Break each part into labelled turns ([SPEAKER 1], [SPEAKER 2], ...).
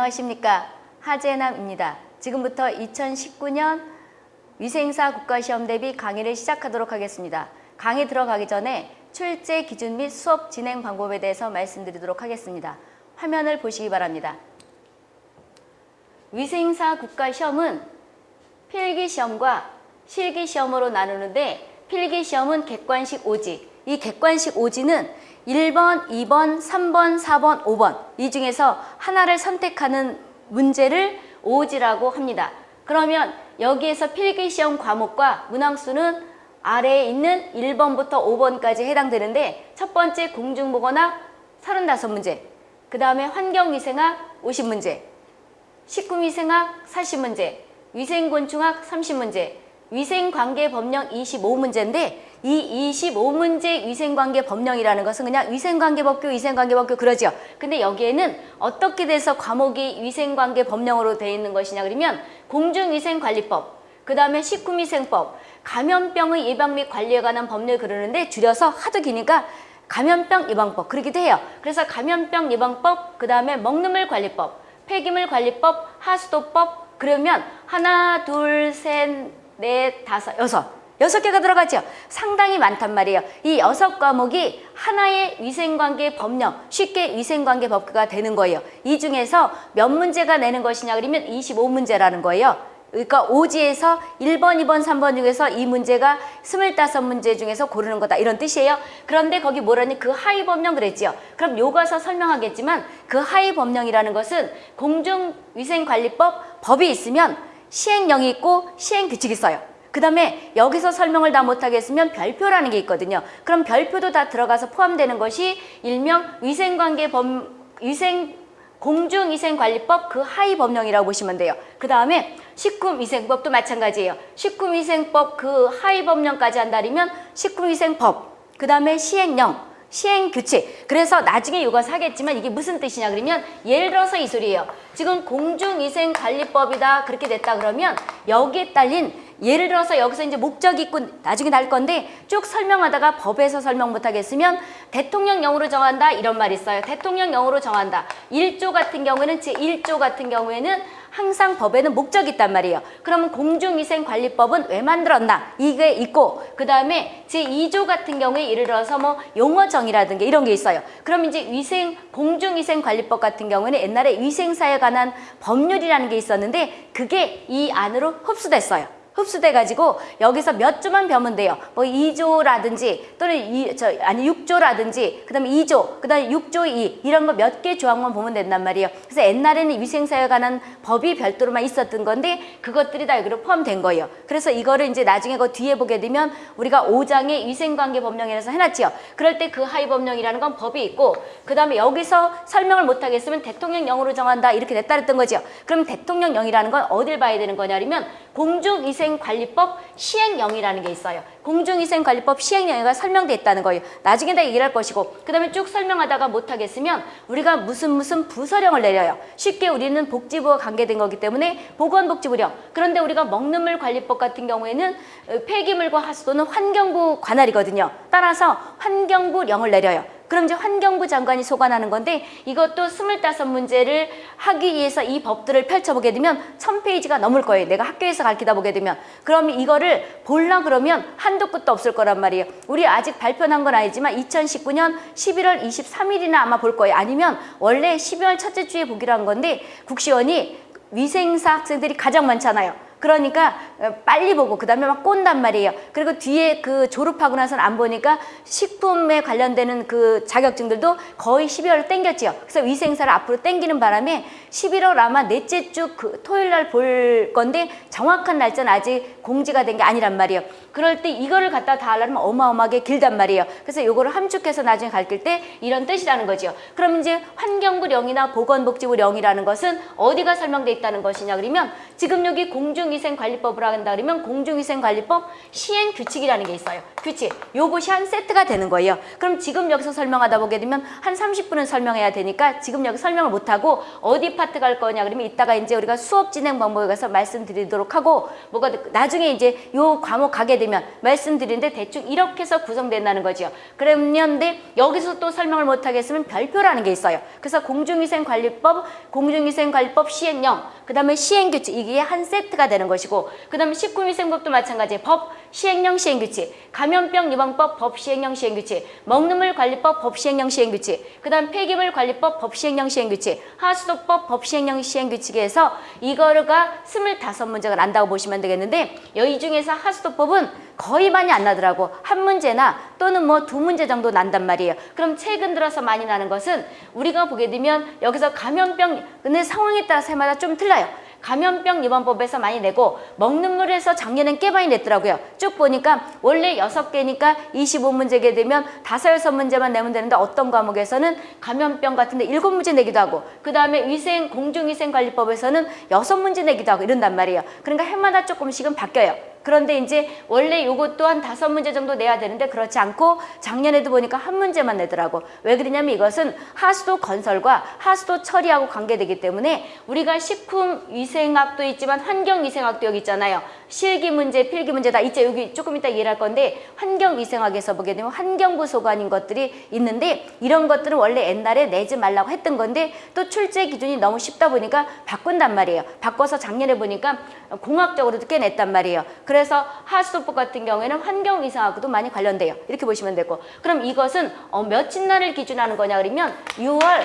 [SPEAKER 1] 안녕하십니까 하재남입니다. 지금부터 2019년 위생사 국가시험 대비 강의를 시작하도록 하겠습니다. 강의 들어가기 전에 출제 기준 및 수업 진행 방법에 대해서 말씀드리도록 하겠습니다. 화면을 보시기 바랍니다. 위생사 국가시험은 필기시험과 실기시험으로 나누는데 필기시험은 객관식 오지 이 객관식 오지는 1번, 2번, 3번, 4번, 5번 이 중에서 하나를 선택하는 문제를 오지라고 합니다. 그러면 여기에서 필기시험 과목과 문항수는 아래에 있는 1번부터 5번까지 해당되는데 첫 번째 공중보건학 35문제 그 다음에 환경위생학 50문제 식품위생학 40문제 위생곤충학 30문제 위생관계법령 25문제인데 이 25문제 위생관계 법령이라는 것은 그냥 위생관계법규, 위생관계법규 그러죠. 근데 여기에는 어떻게 돼서 과목이 위생관계 법령으로 되어 있는 것이냐 그러면 공중위생관리법, 그 다음에 식품위생법, 감염병의 예방 및 관리에 관한 법률 그러는데 줄여서 하도 기니까 감염병 예방법 그러기도 해요. 그래서 감염병 예방법, 그 다음에 먹는물 관리법, 폐기물 관리법, 하수도법 그러면 하나, 둘, 셋, 넷, 다섯, 여섯 여섯 개가 들어가죠. 상당히 많단 말이에요. 이 여섯 과목이 하나의 위생관계 법령, 쉽게 위생관계 법규가 되는 거예요. 이 중에서 몇 문제가 내는 것이냐 그러면 25문제라는 거예요. 그러니까 오지에서 1번, 2번, 3번 중에서 이 문제가 25문제 중에서 고르는 거다 이런 뜻이에요. 그런데 거기 뭐라니 그 하위 법령 그랬지요. 그럼 요가서 설명하겠지만 그 하위 법령이라는 것은 공중위생관리법 법이 있으면 시행령이 있고 시행규칙이 있어요. 그 다음에 여기서 설명을 다 못하겠으면 별표라는 게 있거든요. 그럼 별표도 다 들어가서 포함되는 것이 일명 위생관계법, 위생, 공중위생관리법 그 하위 법령이라고 보시면 돼요. 그 다음에 식품위생법도 마찬가지예요. 식품위생법 그 하위 법령까지 한다면 식품위생법, 그 다음에 시행령, 시행 규칙. 그래서 나중에 이거 사겠지만 이게 무슨 뜻이냐 그러면 예를 들어서 이 소리예요. 지금 공중위생관리법이다 그렇게 됐다 그러면 여기에 딸린 예를 들어서 여기서 이제 목적이 있고 나중에 날 건데 쭉 설명하다가 법에서 설명 못하겠으면 대통령령으로 정한다 이런 말 있어요. 대통령령으로 정한다. 1조 같은 경우에는 제1조 같은 경우에는 항상 법에는 목적이 있단 말이에요. 그러면 공중위생관리법은 왜 만들었나? 이게 있고 그 다음에 제2조 같은 경우에 예를 들어서 뭐 용어정이라든가 이런 게 있어요. 그럼 이제 위생 공중위생관리법 같은 경우에는 옛날에 위생사에 관한 법률이라는 게 있었는데 그게 이 안으로 흡수됐어요. 흡수돼 가지고 여기서 몇 조만 배우면 돼요. 뭐 2조라든지 또는 이, 저, 아니 6조라든지 그 다음에 2조, 그 다음에 6조 2 이런 거 몇 개 조항만 보면 된단 말이에요. 그래서 옛날에는 위생사에 관한 법이 별도로만 있었던 건데 그것들이 다 여기로 포함된 거예요. 그래서 이거를 이제 나중에 그 뒤에 보게 되면 우리가 5장의 위생관계 법령이라서 해놨지요. 그럴 때 그 하위 법령이라는 건 법이 있고 그 다음에 여기서 설명을 못하겠으면 대통령령으로 정한다 이렇게 됐다 그랬던 거죠. 그럼 대통령령이라는 건 어딜 봐야 되는 거냐면 공중위생 관리법 시행령이라는 게 있어요. 공중위생관리법 시행령이 설명돼 있다는 거예요. 나중에 다 얘기를 할 것이고 그 다음에 쭉 설명하다가 못하겠으면 우리가 무슨 무슨 부서령을 내려요. 쉽게 우리는 복지부와 관계된 거기 때문에 보건복지부령 그런데 우리가 먹는 물 관리법 같은 경우에는 폐기물과 하수도는 환경부 관할이거든요. 따라서 환경부령을 내려요. 그럼 이제 환경부 장관이 소관하는 건데 이것도 스물다섯 문제를 하기 위해서 이 법들을 펼쳐보게 되면 천페이지가 넘을 거예요. 내가 학교에서 가르치다 보게 되면. 그럼 이거를 볼라 그러면 한도 끝도 없을 거란 말이에요. 우리 아직 발표한 건 아니지만 2019년 11월 23일이나 아마 볼 거예요. 아니면 원래 12월 첫째 주에 보기로 한 건데 국시원이 위생사 학생들이 가장 많잖아요. 그러니까 빨리 보고 그 다음에 막 꼰단 말이에요. 그리고 뒤에 그 졸업하고 나서는 안 보니까 식품에 관련되는 그 자격증들도 거의 12월 땡겼지요. 그래서 위생사를 앞으로 땡기는 바람에 11월 아마 넷째 주 그 토요일 날 볼 건데 정확한 날짜는 아직 공지가 된 게 아니란 말이에요. 그럴 때 이거를 갖다 다 하려면 어마어마하게 길단 말이에요. 그래서 이거를 함축해서 나중에 가르칠 때 이런 뜻이라는 거죠. 그럼 이제 환경부령이나 보건복지부령이라는 것은 어디가 설명돼 있다는 것이냐 그러면 지금 여기 공중 위생관리법을 한다 그러면 공중위생관리법 시행 규칙이라는 게 있어요. 규칙. 요것이 한 세트가 되는 거예요. 그럼 지금 여기서 설명하다 보게 되면 한 30분은 설명해야 되니까 지금 여기 설명을 못하고 어디 파트 갈 거냐 그러면 이따가 이제 우리가 수업 진행 방법에 가서 말씀드리도록 하고 뭐가 나중에 이제 요 과목 가게 되면 말씀드리는데 대충 이렇게 해서 구성된다는 거죠. 그러는데 여기서 또 설명을 못 하겠으면 별표라는 게 있어요. 그래서 공중위생관리법, 공중위생관리법 시행령, 그 다음에 시행규칙 이게 한 세트가 되는 것이고 그 다음에 식품위생법도 마찬가지예요. 법, 시행령, 시행규칙, 감염병 예방법, 법, 시행령, 시행규칙, 먹는물 관리법, 법, 시행령, 시행규칙, 그 다음 폐기물 관리법, 법, 시행령, 시행규칙, 하수도법, 법, 시행령, 시행규칙에서 이거가 스물다섯 문제가 난다고 보시면 되겠는데 여기 중에서 하수도법은 거의 많이 안 나더라고 한 문제나 또는 뭐 두 문제 정도 난단 말이에요 그럼 최근 들어서 많이 나는 것은 우리가 보게 되면 여기서 감염병 근데 상황에 따라서 해마다 좀 틀려요 감염병 예방법에서 많이 내고 먹는 물에서 작년엔 꽤 많이 냈더라고요. 쭉 보니까 원래 여섯 개니까 25문제게 되면 다섯 여섯 문제만 내면 되는데 어떤 과목에서는 감염병 같은데 일곱 문제 내기도 하고 그 다음에 위생 공중위생관리법에서는 여섯 문제 내기도 하고 이런단 말이에요. 그러니까 해마다 조금씩은 바뀌어요. 그런데 이제 원래 요것도 한 다섯 문제 정도 내야 되는데 그렇지 않고 작년에도 보니까 한 문제만 내더라고. 왜 그러냐면 이것은 하수도 건설과 하수도 처리하고 관계되기 때문에 우리가 식품위생학도 있지만 환경위생학도 여기 있잖아요. 실기 문제, 필기 문제 다 있죠. 여기 조금 이따 이해할 건데 환경위생학에서 보게 되면 환경부 소관인 것들이 있는데 이런 것들은 원래 옛날에 내지 말라고 했던 건데 또 출제 기준이 너무 쉽다 보니까 바꾼단 말이에요. 바꿔서 작년에 보니까 공학적으로도 꽤 냈단 말이에요. 그래서 하수도법 같은 경우에는 환경이상하고도 많이 관련돼요. 이렇게 보시면 되고 그럼 이것은 어, 며칠 날을 기준하는 거냐 그러면 6월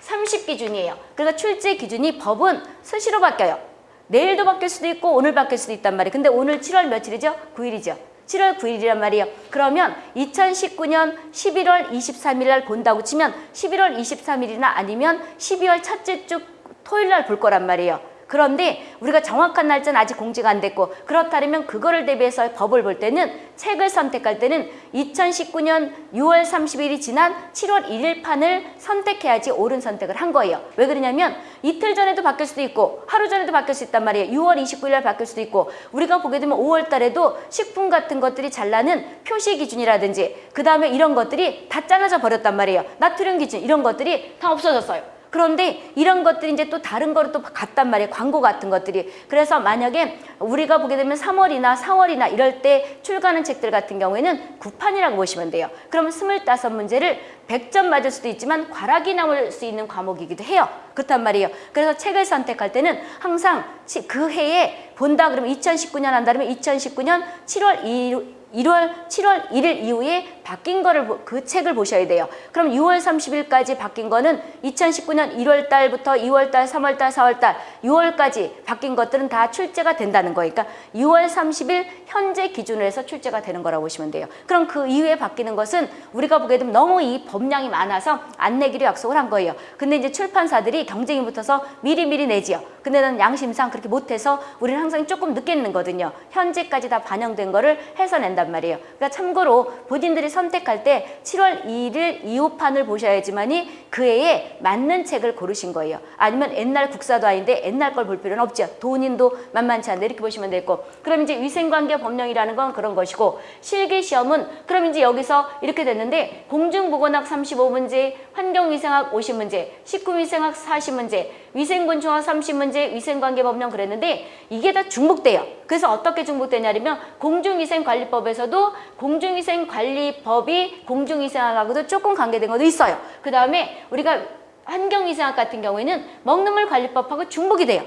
[SPEAKER 1] 30 기준이에요. 그러니까 출제 기준이 법은 수시로 바뀌어요. 내일도 바뀔 수도 있고 오늘 바뀔 수도 있단 말이에요. 근데 오늘 7월 며칠이죠? 9일이죠. 7월 9일이란 말이에요. 그러면 2019년 11월 23일 날 본다고 치면 11월 23일이나 아니면 12월 첫째 주 토요일 날 볼 거란 말이에요. 그런데 우리가 정확한 날짜는 아직 공지가 안 됐고 그렇다면 그거를 대비해서 법을 볼 때는 책을 선택할 때는 2019년 6월 30일이 지난 7월 1일 판을 선택해야지 옳은 선택을 한 거예요. 왜 그러냐면 이틀 전에도 바뀔 수도 있고 하루 전에도 바뀔 수 있단 말이에요. 6월 29일 날 바뀔 수도 있고 우리가 보게 되면 5월 달에도 식품 같은 것들이 잘 나는 표시 기준이라든지 그 다음에 이런 것들이 다 잘라져 버렸단 말이에요. 나트륨 기준 이런 것들이 다 없어졌어요. 그런데 이런 것들이 이제 또 다른 거로 또 갔단 말이에요. 광고 같은 것들이. 그래서 만약에 우리가 보게 되면 3월이나 4월이나 이럴 때 출간하는 책들 같은 경우에는 구판이라고 보시면 돼요. 그러면 25문제를 100점 맞을 수도 있지만 과락이 나올 수 있는 과목이기도 해요. 그렇단 말이에요. 그래서 책을 선택할 때는 항상 그 해에 본다 그러면 2019년 한다 그러면 2019년 7월 2일 1월 7월 1일 이후에 바뀐 거를 그 책을 보셔야 돼요. 그럼 6월 30일까지 바뀐 거는 2019년 1월 달부터 2월 달, 3월 달, 4월 달, 6월까지 바뀐 것들은 다 출제가 된다는 거니까 6월 30일 현재 기준으로 해서 출제가 되는 거라고 보시면 돼요. 그럼 그 이후에 바뀌는 것은 우리가 보게 되면 너무 이 법량이 많아서 안 내기로 약속을 한 거예요. 근데 이제 출판사들이 경쟁이 붙어서 미리미리 내지요. 근데 는 양심상 그렇게 못해서 우리는 항상 조금 늦게 내거든요. 현재까지 다 반영된 거를 해서 낸단 말이에요. 그러니까 참고로 본인들이 선택할 때 7월 2일 이후판을 보셔야지만이 그 해에 맞는 책을 고르신 거예요. 아니면 옛날 국사도 아닌데 옛날 걸 볼 필요는 없죠. 돈인도 만만치 않은데 이렇게 보시면 되고 그럼 이제 위생관계 법령이라는 건 그런 것이고 실기시험은 그럼 이제 여기서 이렇게 됐는데 공중보건학 35문제, 환경위생학 50문제, 식품위생학 40문제, 위생곤충학 30문제, 위생관계 법령 그랬는데 이게 다 중복돼요. 그래서 어떻게 중복되냐면 공중위생관리법에서 도 공중위생관리법이 공중위생학하고도 조금 관계된 것도 있어요. 그 다음에 우리가 환경위생학 같은 경우에는 먹는 물 관리법하고 중복이 돼요.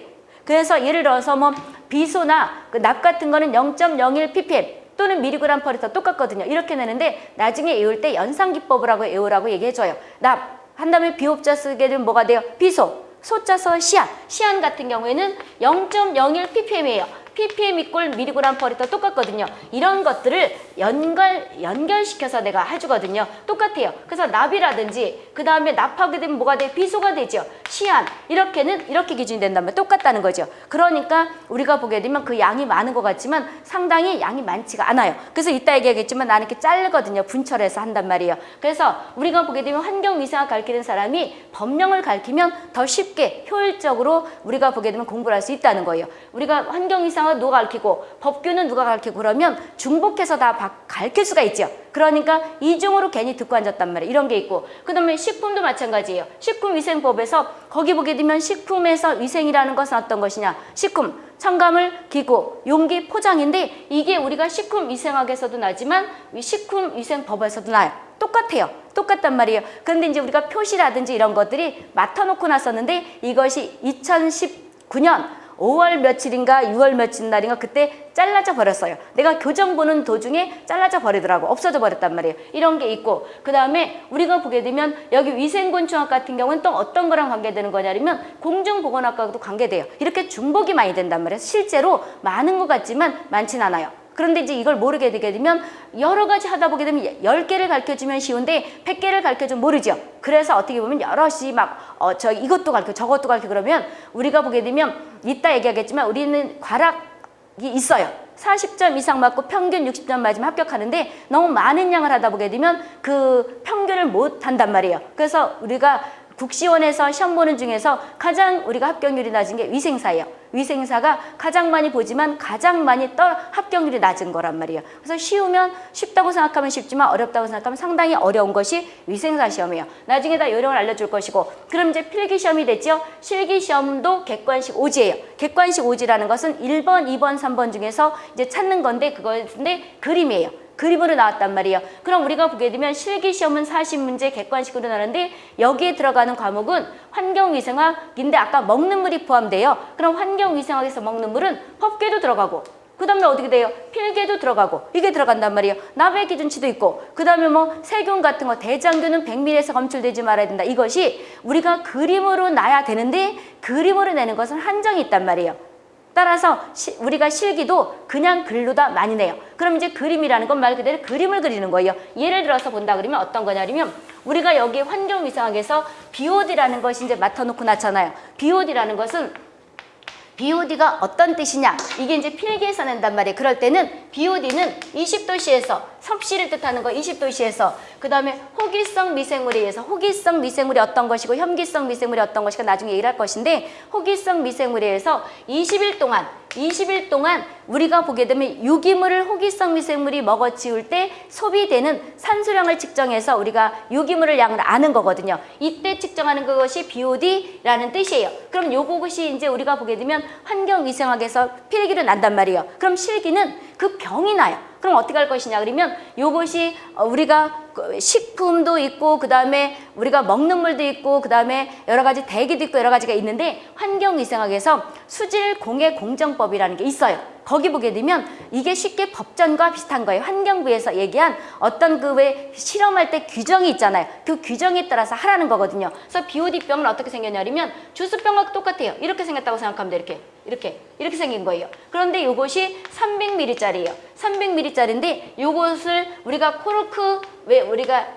[SPEAKER 1] 그래서 예를 들어서 뭐 비소나 그 납 같은 거는 0.01 ppm 또는 미리그램 퍼리터 똑같거든요. 이렇게 내는데 나중에 외울 때 연산기법을 하고 외우라고 얘기해줘요. 납 한 다음에 비옵자 쓰게 되면 뭐가 돼요? 비소 소자서 시안. 시안 같은 경우에는 0.01 ppm이에요. Ppm 이꼴 미리그램 퍼 리터 똑같거든요. 이런 것들을 연결, 연결시켜서 내가 해주거든요. 똑같아요. 그래서 납이라든지 그 다음에 납하게 되면 뭐가 돼? 비소가 되죠. 시안 이렇게는 이렇게 기준이 된다면 똑같다는 거죠. 그러니까 우리가 보게 되면 그 양이 많은 것 같지만 상당히 양이 많지가 않아요. 그래서 이따 얘기하겠지만 나는 이렇게 자르거든요. 분철해서 한단 말이에요. 그래서 우리가 보게 되면 환경위생학 가르치는 사람이 법령을 가르치면 더 쉽게 효율적으로 우리가 보게 되면 공부를 할 수 있다는 거예요. 우리가 환경위생학 위생과 누가 가르치고 법규는 누가 가르치고 그러면 중복해서 다 바- 가르칠 수가 있죠. 그러니까 이중으로 괜히 듣고 앉았단 말이에요. 이런 게 있고 그 다음에 식품도 마찬가지예요. 식품위생법에서 거기 보게 되면 식품에서 위생이라는 것은 어떤 것이냐? 식품 첨가물, 기구, 용기, 포장인데 이게 우리가 식품위생학에서도 나지만 이 식품위생법에서도 나요. 똑같아요. 똑같단 말이에요. 그런데 이제 우리가 표시라든지 이런 것들이 맡아놓고 났었는데 이것이 2019년 5월 며칠인가 6월 며칠 날인가 그때 잘라져 버렸어요. 내가 교정 보는 도중에 잘라져 버리더라고. 없어져 버렸단 말이에요. 이런 게 있고 그 다음에 우리가 보게 되면 여기 위생곤충학 같은 경우는 또 어떤 거랑 관계되는 거냐면 공중보건학과도 관계돼요. 이렇게 중복이 많이 된단 말이에요. 실제로 많은 것 같지만 많진 않아요. 그런데 이제 이걸 모르게 되게 되면 여러 가지 하다 보게 되면 10개를 가르쳐주면 쉬운데 100개를 가르쳐주면 모르죠. 그래서 어떻게 보면 여럿이 막, 어, 저 이것도 가르쳐, 저것도 가르쳐 그러면 우리가 보게 되면 이따 얘기하겠지만 우리는 과락이 있어요. 40점 이상 맞고 평균 60점 맞으면 합격하는데 너무 많은 양을 하다 보게 되면 그 평균을 못 한단 말이에요. 그래서 우리가 국시원에서 시험 보는 중에서 가장 우리가 합격률이 낮은 게 위생사예요. 위생사가 가장 많이 보지만 가장 많이 떨 합격률이 낮은 거란 말이에요. 그래서 쉬우면 쉽다고 생각하면 쉽지만 어렵다고 생각하면 상당히 어려운 것이 위생사 시험이에요. 나중에 다 요령을 알려줄 것이고 그럼 이제 필기 시험이 됐죠. 실기 시험도 객관식 오지예요. 객관식 오지라는 것은 1번, 2번, 3번 중에서 이제 찾는 건데 그건데 그림이에요. 그림으로 나왔단 말이에요. 그럼 우리가 보게 되면 실기 시험은 40문제 객관식으로 나는데 여기에 들어가는 과목은 환경위생학인데 아까 먹는 물이 포함돼요. 그럼 환경위생학에서 먹는 물은 법계도 들어가고 그 다음에 어떻게 돼요? 필계도 들어가고 이게 들어간단 말이에요. 나베 기준치도 있고 그 다음에 뭐 세균 같은 거 대장균은 100ml에서 검출되지 말아야 된다. 이것이 우리가 그림으로 나야 되는데 그림으로 내는 것은 한정이 있단 말이에요. 따라서 시, 우리가 실기도 그냥 글로다 많이 내요. 그럼 이제 그림이라는 건 말 그대로 그림을 그리는 거예요. 예를 들어서 본다 그러면 어떤 거냐면 우리가 여기 환경위생학에서 BOD라는 것이 이제 맡아놓고 났잖아요. BOD라는 것은 BOD가 어떤 뜻이냐 이게 이제 필기에서 낸단 말이에요 그럴 때는 BOD는 20도시에서 섭씨를 뜻하는 거 20도시에서 그 다음에 호기성 미생물에 의해서 호기성 미생물이 어떤 것이고 혐기성 미생물이 어떤 것이가 나중에 얘기할 것인데 호기성 미생물에 의해서 20일 동안 20일 동안 우리가 보게 되면 유기물을 호기성 미생물이 먹어치울 때 소비되는 산소량을 측정해서 우리가 유기물을 양을 아는 거거든요. 이때 측정하는 그것이 BOD라는 뜻이에요. 그럼 요것이 이제 우리가 보게 되면 환경위생학에서 필기로 난단 말이에요. 그럼 실기는 그 병이 나요. 그럼 어떻게 할 것이냐? 그러면 요것이 어, 우리가 그 식품도 있고 그 다음에 우리가 먹는 물도 있고 그 다음에 여러 가지 대기도 있고 여러 가지가 있는데 환경위생학에서 수질공해공정법이라는 게 있어요. 거기 보게 되면 이게 쉽게 법전과 비슷한 거예요. 환경부에서 얘기한 어떤 그 왜 실험할 때 규정이 있잖아요. 그 규정에 따라서 하라는 거거든요. 그래서 BOD병은 어떻게 생겼냐면 주스병과 똑같아요. 이렇게 생겼다고 생각하면 돼. 이렇게. 이렇게. 이렇게 생긴 거예요. 그런데 이것이 300ml짜리예요. 300ml짜리인데 이것을 우리가 코르크 왜 우리가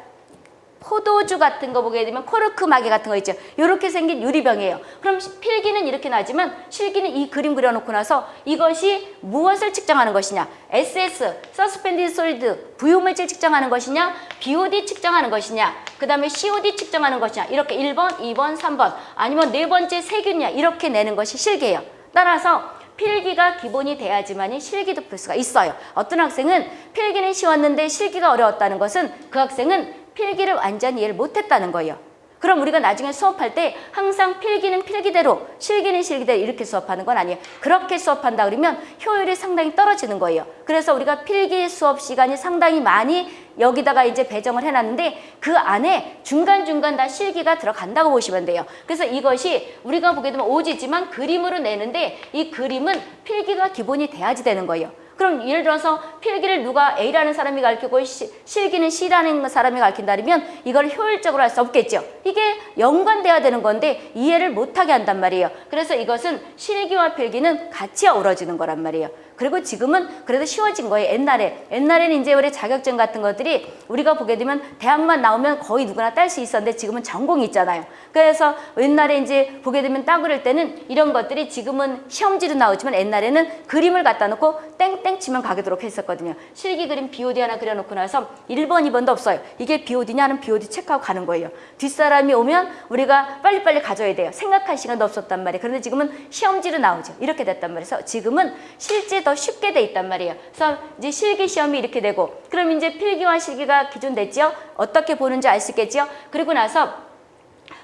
[SPEAKER 1] 포도주 같은 거 보게 되면 코르크 마개 같은 거 있죠. 이렇게 생긴 유리병이에요. 그럼 필기는 이렇게 나지만 실기는 이 그림 그려놓고 나서 이것이 무엇을 측정하는 것이냐. SS, suspended solid, 부유물질 측정하는 것이냐. BOD 측정하는 것이냐. 그 다음에 COD 측정하는 것이냐. 이렇게 1번, 2번, 3번 아니면 네 번째 세균이냐. 이렇게 내는 것이 실기예요. 따라서 필기가 기본이 돼야지만이 실기도 풀 수가 있어요. 어떤 학생은 필기는 쉬웠는데 실기가 어려웠다는 것은 그 학생은 필기를 완전히 이해를 못했다는 거예요. 그럼 우리가 나중에 수업할 때 항상 필기는 필기대로 실기는 실기대로 이렇게 수업하는 건 아니에요. 그렇게 수업한다 그러면 효율이 상당히 떨어지는 거예요. 그래서 우리가 필기 수업 시간이 상당히 많이 여기다가 이제 배정을 해놨는데 그 안에 중간중간 다 실기가 들어간다고 보시면 돼요. 그래서 이것이 우리가 보게 되면 오지지만 그림으로 내는데 이 그림은 필기가 기본이 돼야지 되는 거예요. 그럼 예를 들어서 필기를 누가 A라는 사람이 가르치고 시, 실기는 C라는 사람이 가르친다면 이걸 효율적으로 할 수 없겠죠. 이게 연관돼야 되는 건데 이해를 못하게 한단 말이에요. 그래서 이것은 실기와 필기는 같이 어우러지는 거란 말이에요. 그리고 지금은 그래도 쉬워진 거예요. 옛날에 옛날에는 이제 우리 자격증 같은 것들이 우리가 보게 되면 대학만 나오면 거의 누구나 딸 수 있었는데 지금은 전공이 있잖아요. 그래서 옛날에 이제 보게 되면 따 그럴 때는 이런 것들이 지금은 시험지로 나오지만 옛날에는 그림을 갖다 놓고 땡땡 치면 가게도록 했었거든요. 실기 그림 BOD 하나 그려놓고 나서 1번, 2번도 없어요. 이게 BOD냐 하는 BOD 체크하고 가는 거예요. 뒷사람이 오면 우리가 빨리빨리 가져야 돼요. 생각할 시간도 없었단 말이에요. 그런데 지금은 시험지로 나오죠. 이렇게 됐단 말이에요. 그래서 지금은 실제 더 쉽게 돼 있단 말이에요. 그래서 이제 실기 시험이 이렇게 되고 그럼 이제 필기와 실기가 기준됐죠. 어떻게 보는지 알 수 있겠죠. 그리고 나서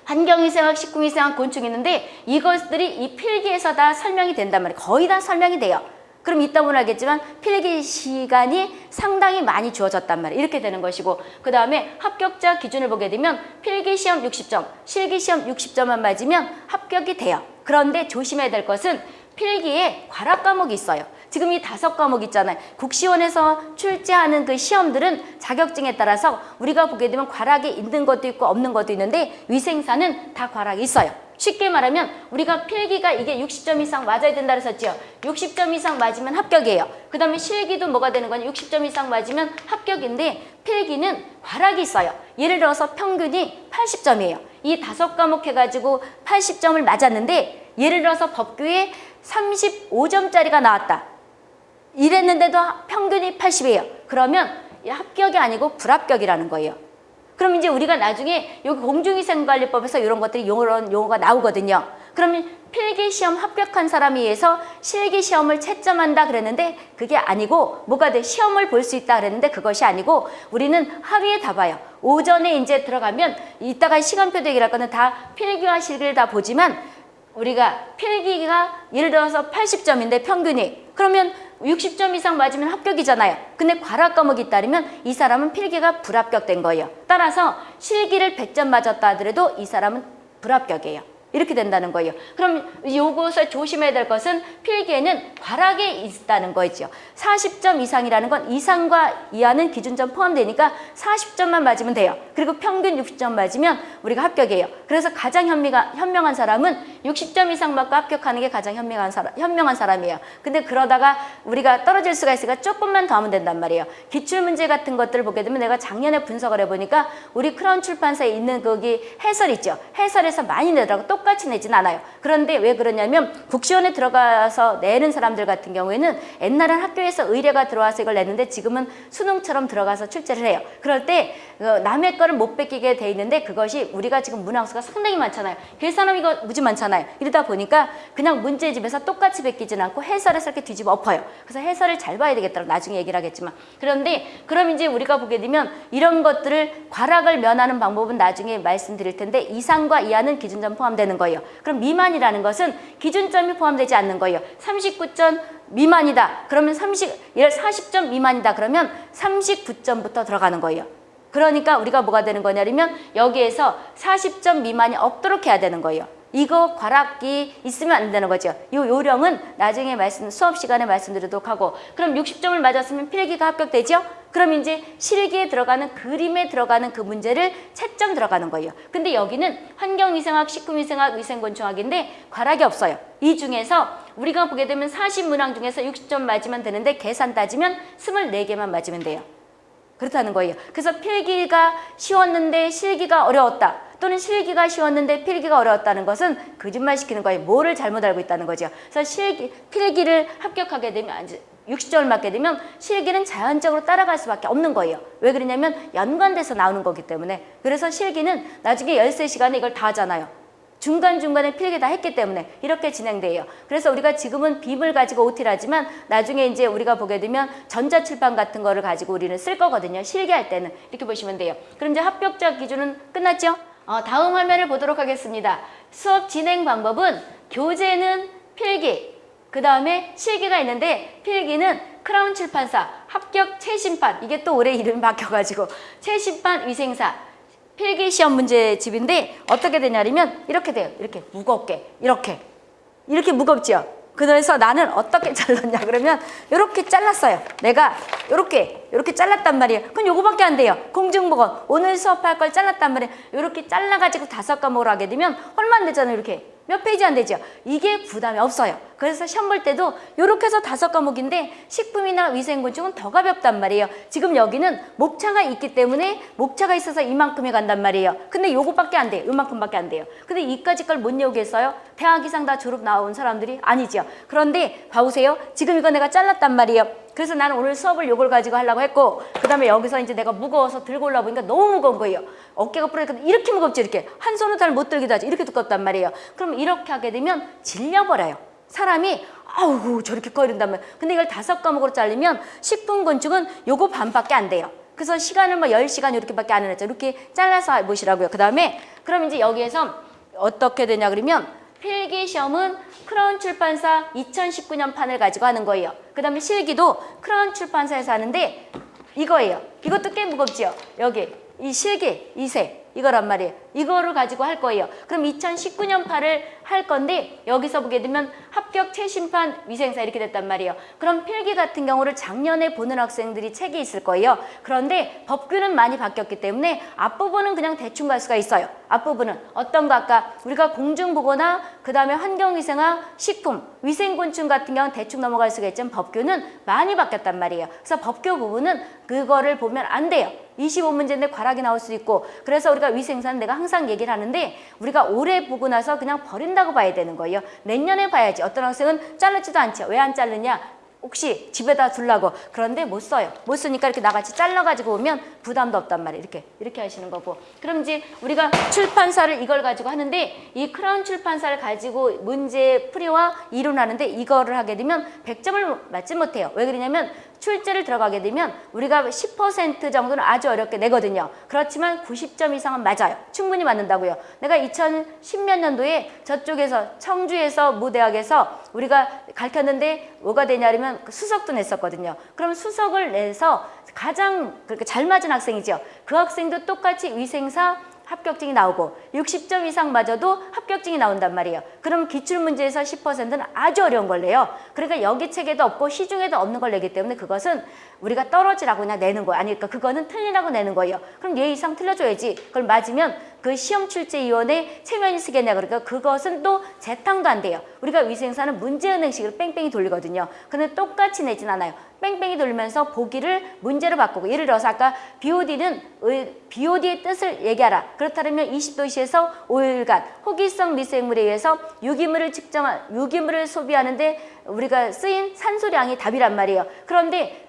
[SPEAKER 1] 환경위생학, 식품위생학, 곤충 있는데 이것들이 이 필기에서 다 설명이 된단 말이에요. 거의 다 설명이 돼요. 그럼 이따 보면 알겠지만 필기 시간이 상당히 많이 주어졌단 말이에요. 이렇게 되는 것이고 그 다음에 합격자 기준을 보게 되면 필기 시험 60점, 실기 시험 60점만 맞으면 합격이 돼요. 그런데 조심해야 될 것은 필기에 과락 과목이 있어요. 지금 이 다섯 과목 있잖아요. 국시원에서 출제하는 그 시험들은 자격증에 따라서 우리가 보게 되면 과락이 있는 것도 있고 없는 것도 있는데 위생사는 다 과락이 있어요. 쉽게 말하면 우리가 필기가 이게 60점 이상 맞아야 된다 그랬었죠. 60점 이상 맞으면 합격이에요. 그 다음에 실기도 뭐가 되는 거냐 60점 이상 맞으면 합격인데 필기는 과락이 있어요. 예를 들어서 평균이 80점이에요. 이 다섯 과목 해가지고 80점을 맞았는데 예를 들어서 법규에 35점짜리가 나왔다. 이랬는데도 평균이 80이에요. 그러면 합격이 아니고 불합격이라는 거예요. 그럼 이제 우리가 나중에 여기 공중위생관리법에서 이런 것들이 이런 용어가 나오거든요. 그러면 필기시험 합격한 사람에 의해서 실기시험을 채점한다 그랬는데 그게 아니고 뭐가 돼? 시험을 볼 수 있다 그랬는데 그것이 아니고 우리는 하루에 다 봐요. 오전에 이제 들어가면 이따가 시간표 대기를 할 거는 다 필기와 실기를 다 보지만 우리가 필기가 예를 들어서 80점인데 평균이 그러면 60점 이상 맞으면 합격이잖아요. 근데 과락 과목이 있다면 이 사람은 필기가 불합격된 거예요. 따라서 실기를 100점 맞았다 하더라도 이 사람은 불합격이에요. 이렇게 된다는 거예요. 그럼 요것을 조심해야 될 것은 필기에는 과락이 있다는 거죠. 40점 이상이라는 건 이상과 이하는 기준점 포함되니까 40점만 맞으면 돼요. 그리고 평균 60점 맞으면 우리가 합격이에요. 그래서 가장 현미가, 현명한 사람은 60점 이상 맞고 합격하는 게 가장 현명한 사람, 현명한 사람이에요. 근데 그러다가 우리가 떨어질 수가 있으니까 조금만 더 하면 된단 말이에요. 기출문제 같은 것들을 보게 되면 내가 작년에 분석을 해보니까 우리 크라운 출판사에 있는 거기 해설 있죠. 해설에서 많이 내더라고. 똑같이 내진 않아요. 그런데 왜 그러냐면 국시원에 들어가서 내는 사람들 같은 경우에는 옛날엔 학교에서 의뢰가 들어와서 이걸 냈는데 지금은 수능처럼 들어가서 출제를 해요. 그럴 때 어, 남의 거를 못 뺏기게 돼 있는데 그것이 우리가 지금 문항수가 상당히 많잖아요. 계산은 이거 무지 많잖아요. 이러다 보니까 그냥 문제집에서 똑같이 베끼진 않고 해설에서 이렇게 뒤집어 엎어요. 그래서 해설을 잘 봐야 되겠다고 나중에 얘기를 하겠지만 그런데 그럼 이제 우리가 보게 되면 이런 것들을 과락을 면하는 방법은 나중에 말씀드릴 텐데 이상과 이하는 기준점 포함 되는 거예요. 그럼 미만이라는 것은 기준점이 포함되지 않는 거예요. 39점 미만이다. 그러면 30, 예를 40점 미만이다. 그러면 39점부터 들어가는 거예요. 그러니까 우리가 뭐가 되는 거냐면 여기에서 40점 미만이 없도록 해야 되는 거예요. 이거 과락이 있으면 안 되는 거죠. 이 요령은 나중에 말씀 수업 시간에 말씀드리도록 하고 그럼 60점을 맞았으면 필기가 합격되죠? 그럼 이제 실기에 들어가는 그림에 들어가는 그 문제를 채점 들어가는 거예요. 근데 여기는 환경위생학, 식품위생학, 위생곤충학인데 과락이 없어요. 이 중에서 우리가 보게 되면 40문항 중에서 60점 맞으면 되는데 계산 따지면 24개만 맞으면 돼요. 그렇다는 거예요. 그래서 필기가 쉬웠는데 실기가 어려웠다. 또는 실기가 쉬웠는데 필기가 어려웠다는 것은 거짓말 시키는 거예요. 뭐를 잘못 알고 있다는 거죠. 그래서 실기, 필기를 합격하게 되면 60점을 맞게 되면 실기는 자연적으로 따라갈 수밖에 없는 거예요. 왜 그러냐면 연관돼서 나오는 거기 때문에. 그래서 실기는 나중에 13시간에 이걸 다 하잖아요. 중간중간에 필기 다 했기 때문에 이렇게 진행돼요. 그래서 우리가 지금은 빔을 가지고 OT를 하지만 나중에 이제 우리가 보게 되면 전자출판 같은 거를 가지고 우리는 쓸 거거든요. 실기할 때는 이렇게 보시면 돼요. 그럼 이제 합격자 기준은 끝났죠? 어, 다음 화면을 보도록 하겠습니다. 수업 진행 방법은 교재는 필기, 그 다음에 실기가 있는데 필기는 크라운 출판사, 합격 최신판, 이게 또 올해 이름이 바뀌어가지고 최신판 위생사, 필기 시험 문제집인데 어떻게 되냐면 이렇게 돼요. 이렇게 무겁게 이렇게 이렇게 무겁죠. 그래서 나는 어떻게 잘랐냐 그러면 이렇게 잘랐어요. 내가 이렇게 이렇게 잘랐단 말이에요. 그럼 요거밖에 안 돼요. 공중보건 오늘 수업할 걸 잘랐단 말이에요. 이렇게 잘라가지고 다섯 과목을 하게 되면 얼마 안 되잖아요. 이렇게 몇 페이지 안 되죠. 이게 부담이 없어요. 그래서 시험 볼 때도 이렇게 해서 다섯 과목인데 식품이나 위생곤충은 더 가볍단 말이에요. 지금 여기는 목차가 있기 때문에 목차가 있어서 이만큼이 간단 말이에요. 근데 요거밖에 안 돼요. 요만큼밖에 안 돼요. 근데 이까지 걸 못 외우겠어요? 대학 이상 다 졸업 나온 사람들이 아니죠. 그런데 봐보세요. 지금 이거 내가 잘랐단 말이에요. 그래서 나는 오늘 수업을 요걸 가지고 하려고 했고 그 다음에 여기서 이제 내가 무거워서 들고 올라 보니까 너무 무거운 거예요. 어깨가 부러니까 이렇게 무겁지 이렇게 한 손으로 잘못 들기도 하지 이렇게 두껍단 말이에요. 그럼 이렇게 하게 되면 질려버려요. 사람이 아우 저렇게 꺼이른다면 근데 이걸 다섯 과목으로 잘리면 식품곤충은 요거 반밖에 안 돼요. 그래서 시간을 뭐 10시간 이렇게밖에 안 해놨죠. 이렇게 잘라서 보시라고요. 그 다음에 그럼 이제 여기에서 어떻게 되냐 그러면 필기 시험은 크라운 출판사 2019년 판을 가지고 하는 거예요. 그 다음에 실기도 크라운 출판사에서 하는데 이거예요. 이것도 꽤 무겁지요. 여기 이 실기, 이세 이거란 말이에요. 이거를 가지고 할 거예요. 그럼 2019년 판을 할 건데 여기서 보게 되면 합격 최신판 위생사 이렇게 됐단 말이에요. 그럼 필기 같은 경우를 작년에 보는 학생들이 책이 있을 거예요. 그런데 법규는 많이 바뀌었기 때문에 앞부분은 그냥 대충 갈 수가 있어요. 앞부분은 어떤 거 아까 우리가 공중보거나 그 다음에 환경위생학, 식품, 위생곤충 같은 경우는 대충 넘어갈 수가 있지만 법규는 많이 바뀌었단 말이에요. 그래서 법규 부분은 그거를 보면 안 돼요. 25문제인데 과락이 나올 수 있고 그래서 우리가 위생사는 내가 항상 얘기를 하는데 우리가 올해 보고 나서 그냥 버린다고 봐야 되는 거예요. 내년에 봐야지. 어떤 학생은 자르지도 않죠. 왜안 자르냐? 혹시 집에다 두려고 그런데 못 써요. 못 쓰니까 이렇게 나같이 잘라가지고 오면 부담도 없단 말이에요. 이렇게 이렇게 하시는 거고 그럼 이제 우리가 출판사를 이걸 가지고 하는데 이 크라운 출판사를 가지고 문제 풀이와 이론하는데 이거를 하게 되면 100점을 맞지 못해요. 왜 그러냐면 출제를 들어가게 되면 우리가 10% 정도는 아주 어렵게 내거든요. 그렇지만 90점 이상은 맞아요. 충분히 맞는다고요. 내가 2010몇 년도에 저쪽에서 청주에서 무대학에서 우리가 가르쳤는데 뭐가 되냐면 수석도 냈었거든요. 그럼 수석을 내서 가장 그렇게 잘 맞은 학생이죠. 그 학생도 똑같이 위생사 합격증이 나오고 60점 이상 맞아도 합격증이 나온단 말이에요. 그럼 기출문제에서 10%는 아주 어려운 걸 내요. 그러니까 여기 책에도 없고 시중에도 없는 걸 내기 때문에 그것은 우리가 떨어지라고 그냥 내는 거예요. 아니니까 그거는 틀리라고 내는 거예요. 그럼 얘 이상 틀려줘야지. 그걸 맞으면 그 시험 출제위원회 체면이 쓰겠냐 그러니까 그것은 또 재탕도 안 돼요. 우리가 위생사는 문제은행식으로 뺑뺑이 돌리거든요. 근데 똑같이 내진 않아요. 뺑뺑이 돌면서 보기를 문제로 바꾸고 예를 들어서 아까 BOD는 BOD의 뜻을 얘기하라. 그렇다면 20도시에서 5일간 호기성 미생물에 의해서 유기물을 측정한 유기물을 소비하는데 우리가 쓰인 산소량이 답이란 말이에요. 그런데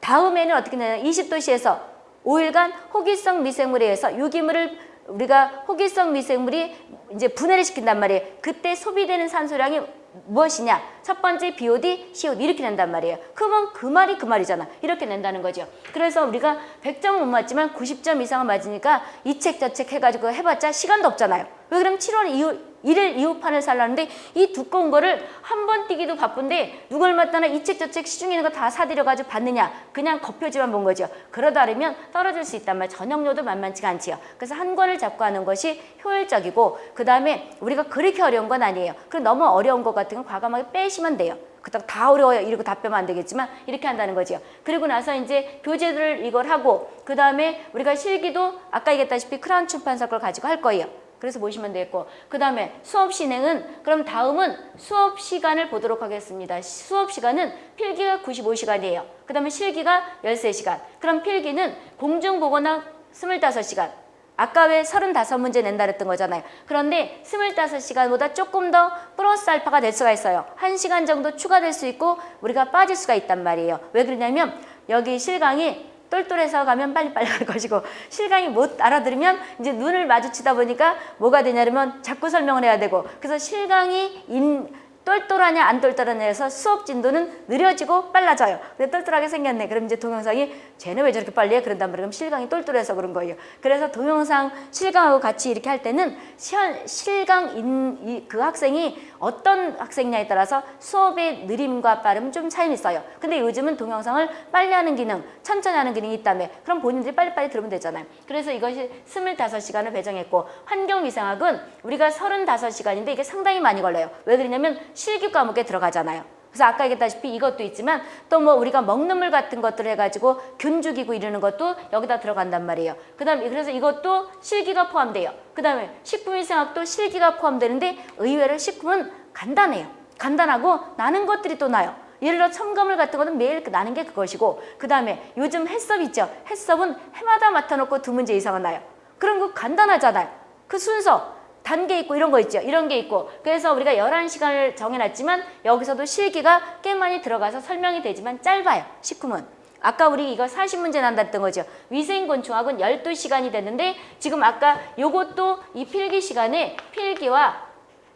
[SPEAKER 1] 다음에는 어떻게 되냐 20도시에서 5일간 호기성 미생물에 의해서 유기물을 우리가 호기성 미생물이 이제 분해를 시킨단 말이에요. 그때 소비되는 산소량이 무엇이냐? 첫 번째 BOD, CO2 이렇게 낸단 말이에요. 그러면 그 말이 그 말이잖아. 이렇게 낸다는 거죠. 그래서 우리가 100점은 못 맞지만 90점 이상은 맞으니까 이 책 저 책 해가지고 해봤자 시간도 없잖아요. 왜 그러면 7월 이후 일일 이후판을 살라는데 이 두꺼운 거를 한번 띄기도 바쁜데 누굴 맞다나 이 책 저 책 시중에 있는 거 다 사들여가지고 받느냐 그냥 겉표지만 본 거죠. 그러다르면 떨어질 수 있단 말 전형료도 만만치가 않지요. 그래서 한 권을 잡고 하는 것이 효율적이고 그 다음에 우리가 그렇게 어려운 건 아니에요. 그럼 너무 어려운 것 같은 건 과감하게 빼시면 돼요. 그닥 다 어려워요. 이러고 다 빼면 안 되겠지만 이렇게 한다는 거죠. 그리고 나서 이제 교재를 이걸 하고 그 다음에 우리가 실기도 아까 얘기했다시피 크라운 출판사 걸 가지고 할 거예요. 그래서 보시면 되겠고 그 다음에 수업 진행은 그럼 다음은 수업 시간을 보도록 하겠습니다. 수업 시간은 필기가 95시간이에요. 그 다음에 실기가 13시간. 그럼 필기는 공중보거나 25시간. 아까 왜 35문제 낸다 그랬던 거잖아요. 그런데 25시간보다 조금 더 플러스 알파가 될 수가 있어요. 1시간 정도 추가될 수 있고 우리가 빠질 수가 있단 말이에요. 왜 그러냐면 여기 실강이 똘똘해서 가면 빨리빨리 갈 것이고 실강이 못 알아들으면 이제 눈을 마주치다 보니까 뭐가 되냐면 자꾸 설명을 해야 되고 그래서 실강이 인 똘똘하냐 안 똘똘하냐 해서 수업 진도는 느려지고 빨라져요. 근데 똘똘하게 생겼네. 그럼 이제 동영상이 쟤는 왜 저렇게 빨리 해? 그런단 말이에요. 그럼 실강이 똘똘해서 그런 거예요. 그래서 동영상 실강하고 같이 이렇게 할 때는 실강 인, 이, 그 학생이 어떤 학생냐에 따라서 수업의 느림과 빠름 좀 차이는 있어요. 근데 요즘은 동영상을 빨리 하는 기능, 천천히 하는 기능이 있다며 그럼 본인들이 빨리빨리 들으면 되잖아요. 그래서 이것이 25시간을 배정했고 환경위생학은 우리가 35시간인데 이게 상당히 많이 걸려요. 왜 그러냐면 실기 과목에 들어가잖아요. 그래서 아까 얘기했다시피 이것도 있지만 또 뭐 우리가 먹는 물 같은 것들을 해가지고 균 죽이고 이러는 것도 여기다 들어간단 말이에요. 그 다음에 그래서 이것도 실기가 포함돼요. 그 다음에 식품위생학도 실기가 포함되는데 의외로 식품은 간단해요. 간단하고 나는 것들이 또 나요. 예를 들어 첨가물 같은 거는 매일 나는 게 그것이고 그 다음에 요즘 해썹 있죠. 해썹은 해마다 맡아놓고 두 문제 이상은 나요. 그런 거 간단하잖아요. 그 순서 단계 있고 이런 거 있죠. 이런 게 있고. 그래서 우리가 11시간을 정해놨지만 여기서도 실기가 꽤 많이 들어가서 설명이 되지만 짧아요. 식품은. 아까 우리 이거 40문제 난다 했던 거죠. 위생곤충학은 12시간이 됐는데 지금 아까 요것도 이 필기 시간에 필기와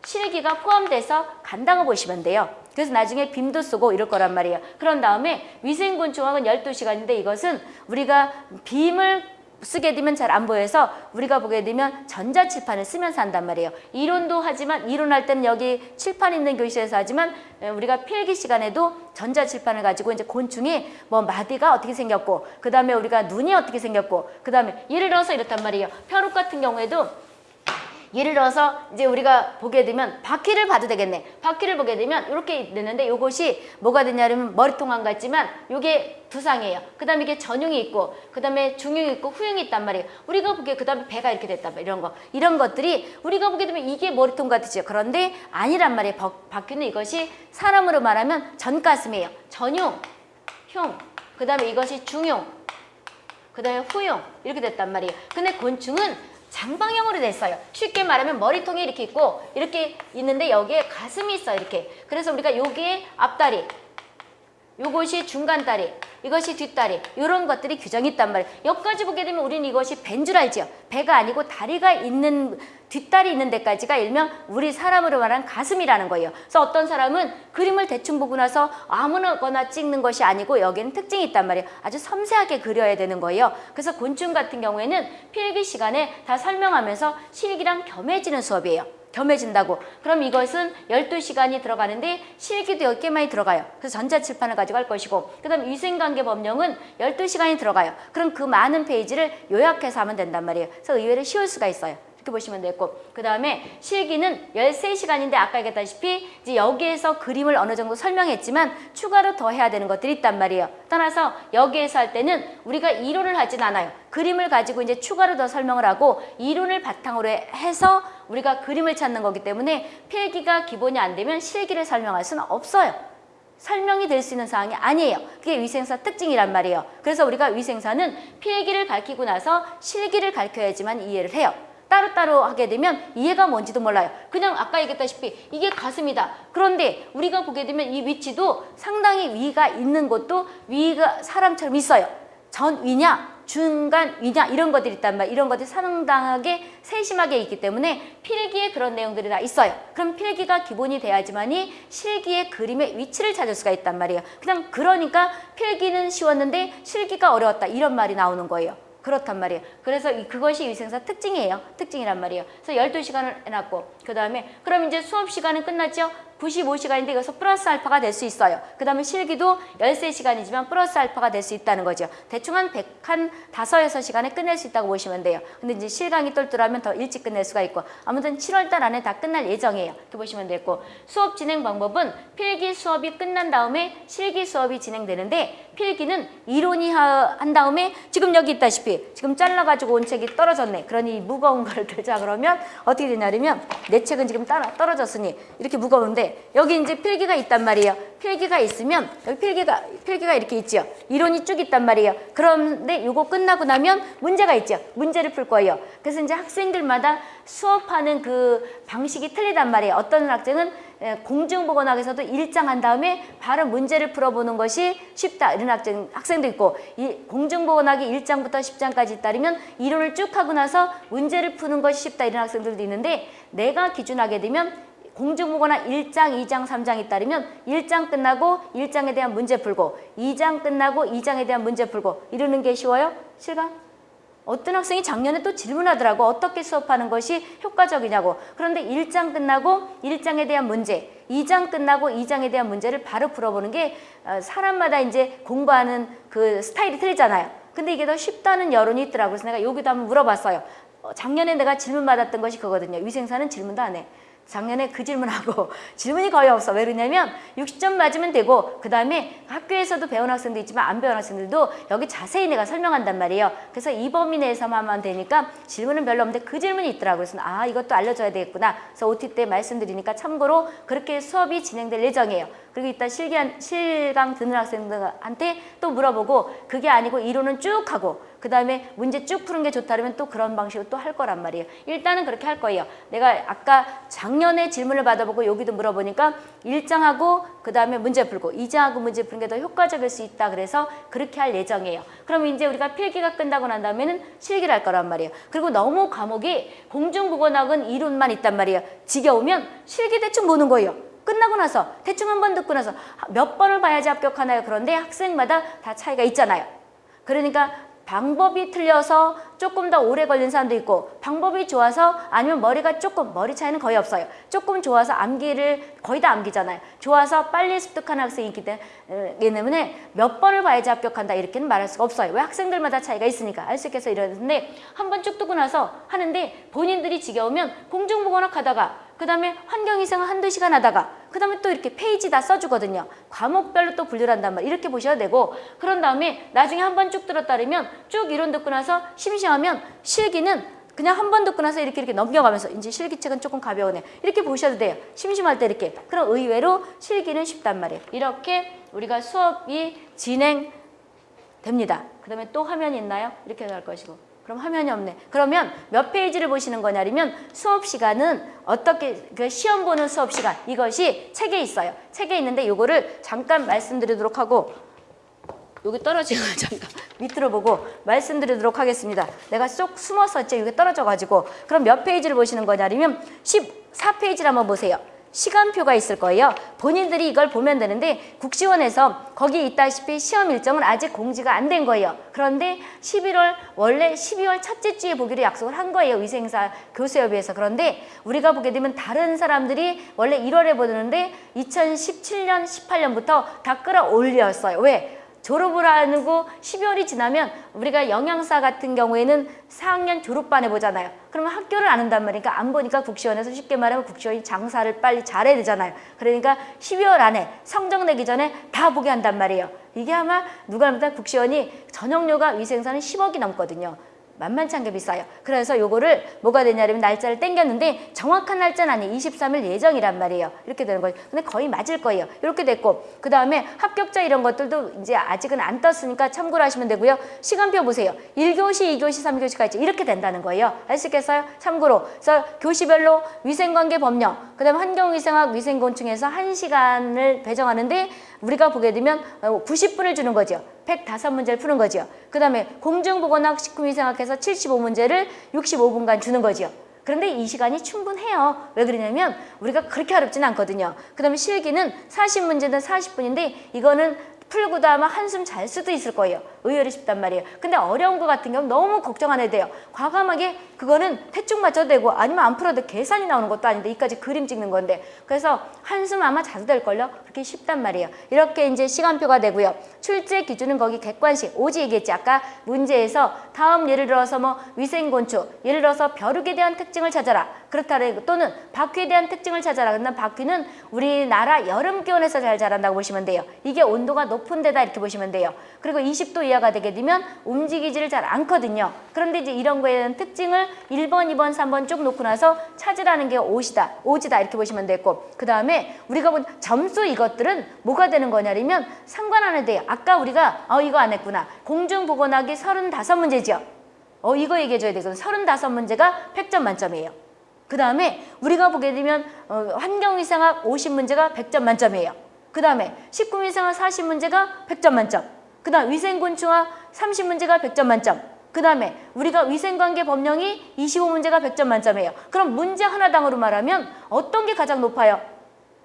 [SPEAKER 1] 실기가 포함돼서 간다고 보시면 돼요. 그래서 나중에 빔도 쓰고 이럴 거란 말이에요. 그런 다음에 위생곤충학은 12시간인데 이것은 우리가 빔을 쓰게 되면 잘 안 보여서 우리가 보게 되면 전자칠판을 쓰면서 한단 말이에요. 이론도 하지만 이론할 때는 여기 칠판 있는 교실에서 하지만 에, 우리가 필기 시간에도 전자칠판을 가지고 이제 곤충이 뭐 마디가 어떻게 생겼고 그 다음에 우리가 눈이 어떻게 생겼고 그 다음에 예를 들어서 이렇단 말이에요. 벼룩 같은 경우에도 예를 들어서 이제 우리가 보게 되면 바퀴를 봐도 되겠네. 바퀴를 보게 되면 이렇게 되는데 이것이 뭐가 되냐면 머리통 안 같지만 이게 두상이에요. 그 다음에 이게 전용이 있고 그 다음에 중용이 있고 후용이 있단 말이에요. 우리가 보기에 그 다음에 배가 이렇게 됐단 말이에요. 이런 거. 이런 것들이 우리가 보게 되면 이게 머리통 같으죠. 그런데 아니란 말이에요. 바, 바퀴는 이것이 사람으로 말하면 전가슴이에요. 전용, 흉. 그 다음에 이것이 중용. 그 다음에 후용. 이렇게 됐단 말이에요. 근데 곤충은 장방형으로 됐어요. 쉽게 말하면 머리통이 이렇게 있고 이렇게 있는데 여기에 가슴이 있어요. 이렇게. 그래서 우리가 여기에 앞다리, 요것이 중간다리, 이것이 뒷다리 이런 것들이 규정이 있단 말이에요. 여기까지 보게 되면 우리는 이것이 알죠. 배가 아니고 다리가 있는 뒷다리 있는 데까지가 일명 우리 사람으로 말하는 가슴이라는 거예요. 그래서 어떤 사람은 그림을 대충 보고 나서 아무거나 찍는 것이 아니고 여기는 특징이 있단 말이에요. 아주 섬세하게 그려야 되는 거예요. 그래서 곤충 같은 경우에는 필기 시간에 다 설명하면서 실기랑 겸해지는 수업이에요. 겸해진다고. 그럼 이것은 12시간이 들어가는데 실기도 10개 많이 들어가요. 그래서 전자칠판을 가지고 할 것이고 그 다음 위생관계 법령은 12시간이 들어가요. 그럼 그 많은 페이지를 요약해서 하면 된단 말이에요. 그래서 의외로 쉬울 수가 있어요. 이렇게 보시면 되고 그 다음에 실기는 13시간인데 아까 얘기했다시피 이제 여기에서 그림을 어느 정도 설명했지만 추가로 더 해야 되는 것들이 있단 말이에요. 따라서 여기에서 할 때는 우리가 이론을 하진 않아요. 그림을 가지고 이제 추가로 더 설명을 하고 이론을 바탕으로 해서 우리가 그림을 찾는 거기 때문에 필기가 기본이 안 되면 실기를 설명할 수는 없어요. 설명이 될 수 있는 사항이 아니에요. 그게 위생사 특징이란 말이에요. 그래서 우리가 위생사는 필기를 가르치고 나서 실기를 가르쳐야지만 이해를 해요. 따로따로 하게 되면 이해가 뭔지도 몰라요. 그냥 아까 얘기했다시피 이게 가슴이다. 그런데 우리가 보게 되면 이 위치도 상당히 위가 있는 곳도 위가 사람처럼 있어요. 전 위냐 중간 위냐 이런 것들이 있단 말 이런 것들이 상당하게 세심하게 있기 때문에 필기에 그런 내용들이 다 있어요. 그럼 필기가 기본이 돼야지만이 실기의 그림의 위치를 찾을 수가 있단 말이에요. 그냥 그러니까 필기는 쉬웠는데 실기가 어려웠다 이런 말이 나오는 거예요. 그렇단 말이에요. 그래서 그것이 위생사 특징이에요. 특징이란 말이에요. 그래서 12시간을 해놨고 그 다음에 그럼 이제 수업 시간은 끝났죠? 95시간인데 이것서 플러스 알파가 될 수 있어요. 그 다음에 실기도 13시간이지만 플러스 알파가 될 수 있다는 거죠. 대충 한 100, 한 5, 6시간에 끝낼 수 있다고 보시면 돼요. 근데 이제 실강이 똘똘하면 더 일찍 끝낼 수가 있고 아무튼 7월달 안에 다 끝날 예정이에요. 이렇게 보시면 되고 수업 진행 방법은 필기 수업이 끝난 다음에 실기 수업이 진행되는데 필기는 이론이 한 다음에 지금 여기 있다시피 지금 잘라가지고 온 책이 떨어졌네. 그러니 무거운 걸 들자 그러면 어떻게 되냐면 내 책은 지금 따라 떨어졌으니 이렇게 무거운데 여기 이제 필기가 있단 말이에요. 필기가 있으면 여기 필기가 필기가 이렇게 있죠. 이론이 쭉 있단 말이에요. 그런데 이거 끝나고 나면 문제가 있죠. 문제를 풀 거예요. 그래서 이제 학생들마다 수업하는 그 방식이 틀리단 말이에요. 어떤 학생은 공중보건학에서도 일장한 다음에 바로 문제를 풀어보는 것이 쉽다 이런 학생, 학생도 있고 이 공중보건학이 1장부터 10장까지 따르면 이론을 쭉 하고 나서 문제를 푸는 것이 쉽다 이런 학생들도 있는데 내가 기준하게 되면 공중보건학 1장, 2장, 3장이 따르면 1장 끝나고 1장에 대한 문제 풀고 2장 끝나고 2장에 대한 문제 풀고 이러는 게 쉬워요? 실감? 어떤 학생이 작년에 또 질문하더라고. 어떻게 수업하는 것이 효과적이냐고. 그런데 1장 끝나고 1장에 대한 문제 2장 끝나고 2장에 대한 문제를 바로 풀어보는 게 어, 사람마다 이제 공부하는 그 스타일이 틀리잖아요. 근데 이게 더 쉽다는 여론이 있더라고요 그래서 내가 여기도 한번 물어봤어요. 어, 작년에 내가 질문 받았던 것이 그거든요. 위생사는 질문도 안해 작년에 그 질문하고 질문이 거의 없어. 왜 그러냐면 60점 맞으면 되고 그 다음에 학교에서도 배운 학생도 있지만 안 배운 학생들도 여기 자세히 내가 설명한단 말이에요. 그래서 이 범위 내에서만 하면 되니까 질문은 별로 없는데 그 질문이 있더라고요. 그래서 아 이것도 알려줘야 되겠구나. 그래서 OT 때 말씀드리니까 참고로 그렇게 수업이 진행될 예정이에요. 그리고 이따 실기한, 실강 듣는 학생들한테 또 물어보고 그게 아니고 이론은 쭉 하고 그 다음에 문제 쭉 푸는 게 좋다 그러면 또 그런 방식으로 또 할 거란 말이에요. 일단은 그렇게 할 거예요. 내가 아까 작년에 질문을 받아보고 여기도 물어보니까 1장하고 그 다음에 문제 풀고 2장하고 문제 푸는 게 더 효과적일 수 있다 그래서 그렇게 할 예정이에요. 그럼 이제 우리가 필기가 끝나고 난 다음에는 실기를 할 거란 말이에요. 그리고 너무 과목이 공중국어학은 이론만 있단 말이에요. 지겨우면 실기 대충 보는 거예요. 끝나고 나서 대충 한 번 듣고 나서 몇 번을 봐야지 합격하나요? 그런데 학생마다 다 차이가 있잖아요. 그러니까 방법이 틀려서 조금 더 오래 걸린 사람도 있고 방법이 좋아서 아니면 머리가 조금 머리 차이는 거의 없어요. 조금 좋아서 암기를 거의 다 암기잖아요. 좋아서 빨리 습득하는 학생이 있기 때문에 몇 번을 봐야지 합격한다 이렇게는 말할 수가 없어요. 왜 학생들마다 차이가 있으니까 알 수 있겠어 이러는데 한 번쭉 듣고 나서 하는데 본인들이 지겨우면 공중보건학 하다가 그 다음에 환경이생을 한두 시간 하다가 그 다음에 또 이렇게 페이지 다 써주거든요. 과목별로 또 분류를 한단 말이에요. 이렇게 보셔야 되고 그런 다음에 나중에 한 번 쭉 들었다면 쭉 이론 듣고 나서 심심하면 실기는 그냥 한 번 듣고 나서 이렇게 이렇게 넘겨가면서 이제 실기책은 조금 가벼우네. 이렇게 보셔도 돼요. 심심할 때 이렇게. 그럼 의외로 실기는 쉽단 말이에요. 이렇게 우리가 수업이 진행됩니다. 그 다음에 또 화면이 있나요? 이렇게 할 것이고. 그럼 화면이 없네. 그러면 몇 페이지를 보시는 거냐면 수업 시간은 어떻게 그 시험 보는 수업 시간 이것이 책에 있어요. 책에 있는데 요거를 잠깐 말씀드리도록 하고 여기 떨어지고 잠깐 밑으로 보고 말씀드리도록 하겠습니다. 내가 쏙 숨었었지 여기 떨어져 가지고 그럼 몇 페이지를 보시는 거냐면 14페이지를 한번 보세요. 시간표가 있을 거예요. 본인들이 이걸 보면 되는데 국시원에서 거기 있다시피 시험 일정은 아직 공지가 안 된 거예요. 그런데 11월 원래 12월 첫째 주에 보기로 약속을 한 거예요. 위생사 교수협의회에서. 그런데 우리가 보게 되면 다른 사람들이 원래 1월에 보는데 2017년 18년부터 다 끌어올렸어요. 왜? 졸업을 하고 12월이 지나면 우리가 영양사 같은 경우에는 4학년 졸업반에 보잖아요. 그러면 학교를 안 한단 말이니까 안 보니까 국시원에서 쉽게 말하면 국시원이 장사를 빨리 잘해야 되잖아요. 그러니까 12월 안에 성적 내기 전에 다 보게 한단 말이에요. 이게 아마 누가 보다 국시원이 전용료가 위생사는 10억이 넘거든요. 만만치 않게 비싸요. 그래서 요거를 뭐가 되냐면 날짜를 땡겼는데 정확한 날짜는 아니에요. 23일 예정이란 말이에요. 이렇게 되는 거예요. 근데 거의 맞을 거예요. 이렇게 됐고 그 다음에 합격자 이런 것들도 이제 아직은 안 떴으니까 참고를 하시면 되고요. 시간표 보세요. 1교시, 2교시, 3교시까지 이렇게 된다는 거예요. 아시겠어요? 참고로 그래서 교시별로 위생관계 법령 그 다음에 환경위생학 위생곤충에서 1시간을 배정하는데 우리가 보게 되면 90분을 주는 거죠. 105문제를 푸는 거죠. 그 다음에 공중보건학 식품 위생학에서 75문제를 65분간 주는 거죠. 그런데 이 시간이 충분해요. 왜 그러냐면 우리가 그렇게 어렵진 않거든요. 그 다음에 실기는 40문제는 40분인데 이거는 풀고 다만 한숨 잘 수도 있을 거예요. 의외로 쉽단 말이에요. 근데 어려운 거 같은 경우는 너무 걱정 안 해도 돼요. 과감하게 그거는 대충 맞춰도 되고 아니면 안 풀어도 계산이 나오는 것도 아닌데 이까지 그림 찍는 건데 그래서 한숨 아마 자주 될걸요? 그렇게 쉽단 말이에요. 이렇게 이제 시간표가 되고요. 출제 기준은 거기 객관식 오지 얘기했지. 아까 문제에서 다음 예를 들어서 뭐 위생곤충 예를 들어서 벼룩에 대한 특징을 찾아라. 그렇다래 또는 바퀴에 대한 특징을 찾아라. 근데 바퀴는 우리나라 여름 기온에서 잘 자란다고 보시면 돼요. 이게 온도가 높은 데다 이렇게 보시면 돼요. 그리고 20도 이하가 되게 되면 움직이지를 잘 않거든요. 그런데 이제 이런 거에 대한 특징을 1번, 2번, 3번 쭉 놓고 나서 찾으라는 게 옷이다, 오지다 이렇게 보시면 되고 그 다음에 우리가 본 점수 이것들은 뭐가 되는 거냐면 상관 안 해도 돼요. 아까 우리가 어 이거 안 했구나. 공중보건학이 35문제죠. 어 이거 얘기해 줘야 되거든. 35문제가 100점 만점이에요. 그 다음에 우리가 보게 되면 어, 환경위생학 50문제가 100점 만점이에요. 그 다음에 식품위생학 40문제가 100점 만점. 그 다음 위생곤충학 30문제가 100점 만점. 그 다음에 우리가 위생관계 법령이 25문제가 100점 만점이에요. 그럼 문제 하나당으로 말하면 어떤 게 가장 높아요?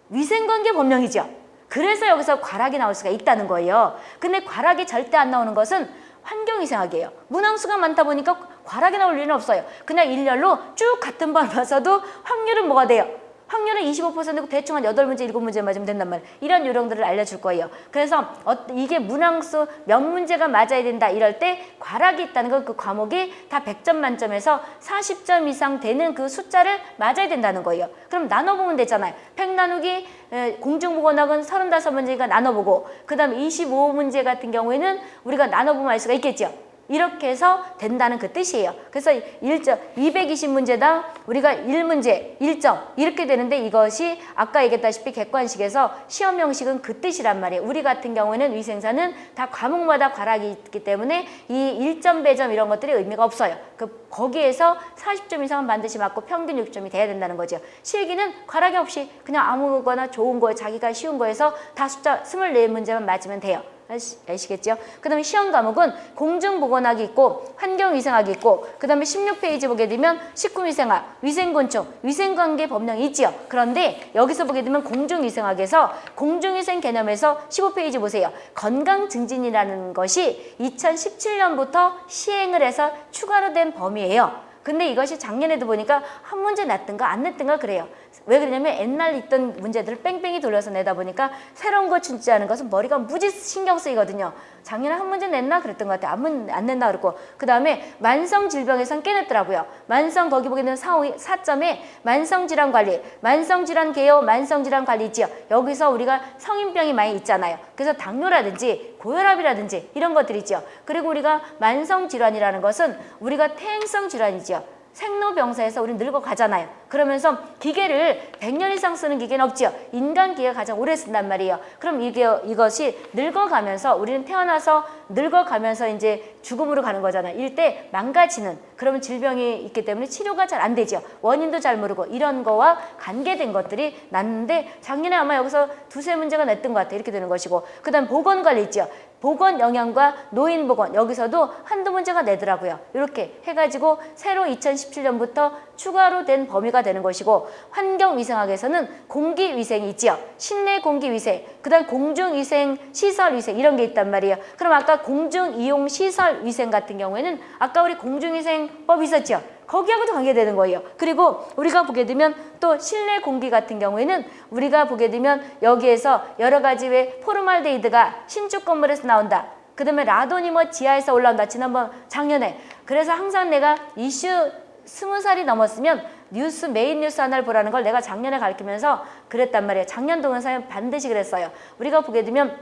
[SPEAKER 1] 위생관계 법령이죠. 그래서 여기서 과락이 나올 수가 있다는 거예요. 근데 과락이 절대 안 나오는 것은 환경위생학이에요. 문항수가 많다 보니까 과락이 나올 일은 없어요. 그냥 일렬로 쭉 같은 번 봐서도 확률은 뭐가 돼요? 확률은 25%고 대충 한 8문제, 7문제 맞으면 된단 말이에요. 이런 요령들을 알려줄 거예요. 그래서 어, 이게 문항수 몇 문제가 맞아야 된다 이럴 때 과락이 있다는 건 그 과목이 다 100점 만점에서 40점 이상 되는 그 숫자를 맞아야 된다는 거예요. 그럼 나눠보면 되잖아요. 100 나누기 에, 공중보건학은 35문제가 나눠보고 그 다음에 25문제 같은 경우에는 우리가 나눠보면 알 수가 있겠죠. 이렇게 해서 된다는 그 뜻이에요. 그래서 1점, 220문제당 우리가 1문제, 1점 이렇게 되는데 이것이 아까 얘기했다시피 객관식에서 시험 형식은 그 뜻이란 말이에요. 우리 같은 경우에는 위생사는 다 과목마다 과락이 있기 때문에 이 1점, 배점 이런 것들이 의미가 없어요. 그 거기에서 40점 이상은 반드시 맞고 평균 6점이 돼야 된다는 거죠. 실기는 과락이 없이 그냥 아무거나 좋은 거에 자기가 쉬운 거에서 다 숫자 24문제만 맞으면 돼요. 아시, 아시 겠죠? 그 다음에 시험 과목은 공중보건학이 있고 환경위생학이 있고 그 다음에 16페이지 보게 되면 식품위생학, 위생곤충, 위생관계 법령이 있지요. 그런데 여기서 보게 되면 공중위생학에서 공중위생 개념에서 15페이지 보세요. 건강증진이라는 것이 2017년부터 시행을 해서 추가로 된 범위예요. 근데 이것이 작년에도 보니까 한 문제 냈든가 안 냈든가 그래요. 왜 그러냐면 옛날 있던 문제들을 뺑뺑이 돌려서 내다 보니까 새로운 거 출제하는 것은 머리가 무지 신경 쓰이거든요. 작년에 한 문제 냈나 그랬던 것 같아요. 안, 문, 안 냈나 그랬고 그 다음에 만성 질병에선 깨냈더라고요. 만성 거기 보게 되면 4, 4점에 만성 질환 관리, 만성 질환 개요, 만성 질환 관리 있지요. 여기서 우리가 성인병이 많이 있잖아요. 그래서 당뇨라든지 고혈압이라든지 이런 것들이 있죠. 그리고 우리가 만성 질환이라는 것은 우리가 태행성 질환이죠. 생로병사에서 우리 늙어가잖아요. 그러면서 기계를 100년 이상 쓰는 기계는 없지요. 인간 기계가 가장 오래 쓴단 말이에요. 그럼 이게 이것이 늙어가면서 우리는 태어나서 늙어가면서 이제 죽음으로 가는. 이럴 때 망가지는 그러면 질병이 있기 때문에 치료가 잘 안 되죠. 원인도 잘 모르고 이런 거와 관계된 것들이 났는데 작년에 아마 여기서 두세 문제가 냈던 것 같아요. 이렇게 되는 것이고 그 다음 보건관리 있죠. 보건 영양과 노인 보건 여기서도 한두 문제가 내더라고요. 이렇게 해가지고 새로 2017년부터 추가로 된 범위가 되는 것이고 환경위생학에서는 공기위생이 있지요. 실내 공기위생, 그 다음 공중위생, 시설위생 이런 게 있단 말이에요. 그럼 아까 공중이용시설 위생 같은 경우에는 아까 우리 공중위생법 있었죠. 거기하고도 관계되는 거예요. 그리고 우리가 보게 되면 또 실내 공기 같은 경우에는 우리가 보게 되면 여기에서 여러 가지 왜 포름알데히드가 신축 건물에서 나온다. 그 다음에 라돈이 뭐 지하에서 올라온다. 지난번 작년에. 그래서 항상 내가 이슈 스무 살이 넘었으면 뉴스 메인 뉴스 하나를 보라는 걸 내가 작년에 가르치면서 그랬단 말이에요. 작년 동영상에 반드시 그랬어요. 우리가 보게 되면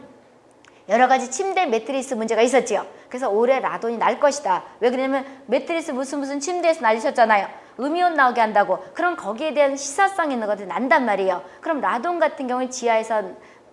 [SPEAKER 1] 여러 가지 침대 매트리스 문제가 있었지요. 그래서 올해 라돈이 날 것이다. 왜 그러냐면 매트리스 무슨 무슨 침대에서 날리셨잖아요. 음이온 나오게 한다고. 그럼 거기에 대한 시사성 있는 것들이 난단 말이에요. 그럼 라돈 같은 경우는 지하에서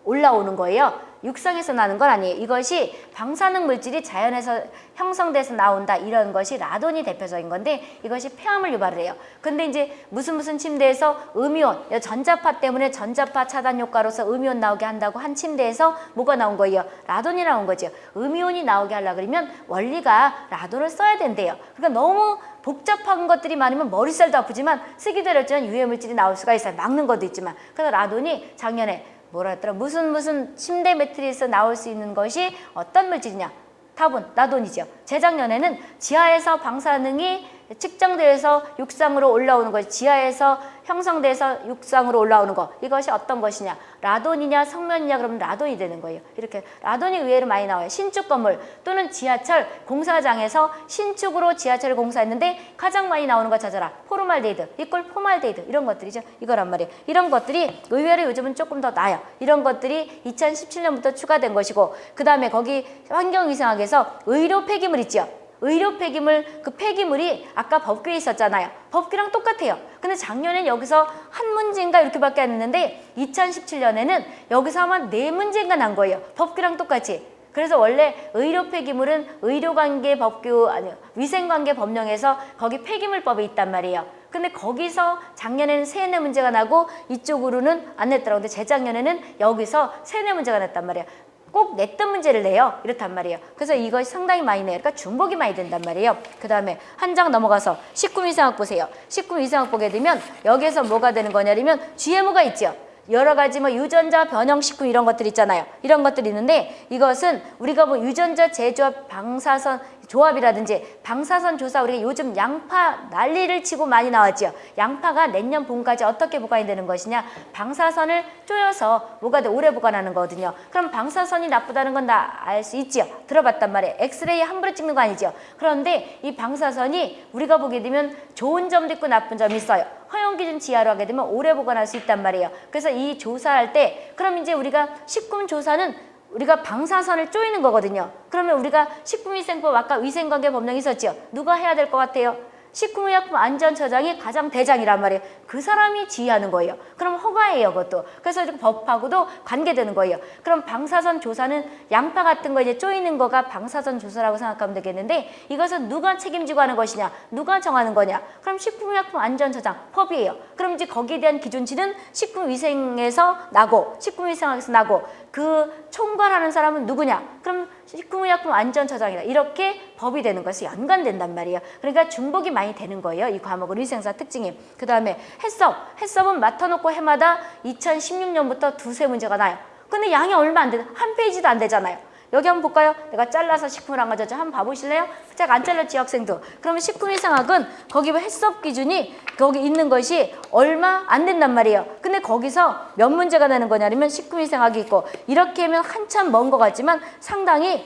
[SPEAKER 1] 올라오는 거예요. 육상에서 나는 건 아니에요. 이것이 방사능 물질이 자연에서 형성돼서 나온다 이런 것이 라돈이 대표적인 건데 이것이 폐암을 유발을 해요. 근데 이제 무슨 무슨 침대에서 음이온, 전자파 때문에 전자파 차단 효과로서 음이온 나오게 한다고 한 침대에서 뭐가 나온 거예요? 라돈이 나온 거죠. 음이온이 나오게 하려 그러면 원리가 라돈을 써야 된대요. 그러니까 너무 복잡한 것들이 많으면 머리살도 아프지만 쓰기도 어렵지만 유해물질이 나올 수가 있어요. 막는 것도 있지만. 그래서 라돈이 작년에 뭐라 했더라 무슨 무슨 침대 매트리스 나올 수 있는 것이 어떤 물질이냐? 답은 라돈이죠. 재작년에는 지하에서 방사능이 측정돼서 육상으로 올라오는 것 지하에서 형성돼서 육상으로 올라오는 것 이것이 어떤 것이냐? 라돈이냐 성면이냐? 그러면 라돈이 되는 거예요. 이렇게 라돈이 의외로 많이 나와요. 신축 건물 또는 지하철 공사장에서 신축으로 지하철을 공사했는데 가장 많이 나오는 거 찾아라. 포름알데히드. 이꼴 포름알데히드. 이런 것들이죠. 이거란 말이에요. 이런 것들이 의외로 요즘은 조금 더 나아요. 이런 것들이 2017년부터 추가된 것이고 그 다음에 거기 환경위생학에서 의료 폐기물 있죠 의료 폐기물 그 폐기물이 아까 법규에 있었잖아요. 법규랑 똑같아요. 근데 작년엔 여기서 한 문제인가 이렇게밖에 안 했는데 2017년에는 여기서 아마 네 문제인가 난 거예요. 법규랑 똑같이. 그래서 원래 의료 폐기물은 의료관계 법규 아니요 위생관계 법령에서 거기 폐기물법이 있단 말이에요. 근데 거기서 작년에는 세네 문제가 나고 이쪽으로는 안 냈더라고. 근데 재작년에는 여기서 세네 문제가 냈단 말이에요. 꼭 냈던 문제를 내요. 이렇단 말이에요. 그래서 이것이 상당히 많이 내요. 그러니까 중복이 많이 된단 말이에요. 그 다음에 한 장 넘어가서 식품위생학 보세요. 식품위생학 보게 되면 여기에서 뭐가 되는 거냐면 GMO가 있죠. 여러 가지 뭐 유전자 변형 식품 이런 것들 있잖아요. 이런 것들이 있는데 이것은 우리가 뭐 유전자 제조합 방사선 조합이라든지 방사선 조사 우리가 요즘 양파 난리를 치고 많이 나왔죠. 양파가 내년 봄까지 어떻게 보관이 되는 것이냐. 방사선을 쪼여서 뭐가 돼 오래 보관하는 거거든요. 그럼 방사선이 나쁘다는 건 다 알 수 있지요. 들어봤단 말이에요. 엑스레이 함부로 찍는 거 아니죠. 그런데 이 방사선이 우리가 보게 되면 좋은 점도 있고 나쁜 점이 있어요. 허용 기준 지하로 하게 되면 오래 보관할 수 있단 말이에요. 그래서 이 조사할 때 그럼 이제 우리가 식품 조사는 우리가 방사선을 쪼이는 거거든요. 그러면 우리가 식품위생법 아까 위생관계 법령이 있었죠. 누가 해야 될 것 같아요? 식품의약품 안전처장이 가장 대장이란 말이에요. 그 사람이 지휘하는 거예요. 그럼 허가예요, 그것도. 그래서 이렇게 법하고도 관계되는 거예요. 그럼 방사선 조사는 양파 같은 거 이제 쪼이는 거가 방사선 조사라고 생각하면 되겠는데 이것은 누가 책임지고 하는 것이냐, 누가 정하는 거냐? 그럼 식품의약품 안전처장 법이에요. 그럼 이제 거기에 대한 기준치는 식품위생에서 나고, 식품위생학에서 나고, 그 총괄하는 사람은 누구냐? 그럼 식품의약품 안전처장이다. 이렇게 법이 되는 것이 연관된단 말이에요. 그러니까 중복이 많이 되는 거예요. 이 과목은 위생사 특징이. 그 다음에 해썹. 해썹은 맡아놓고 해마다 2016년부터 두세 문제가 나요. 근데 양이 얼마 안 돼. 한 페이지도 안 되잖아요. 여기 한번 볼까요? 내가 잘라서 식품을 안 가져왔죠. 한번 봐보실래요? 제가 안 잘랐지 학생도. 그러면 식품 위생학은 거기 해썹 기준이 거기 있는 것이 얼마 안 된단 말이에요. 근데 거기서 몇 문제가 나는 거냐면 식품 위생학이 있고 이렇게 하면 한참 먼 것 같지만 상당히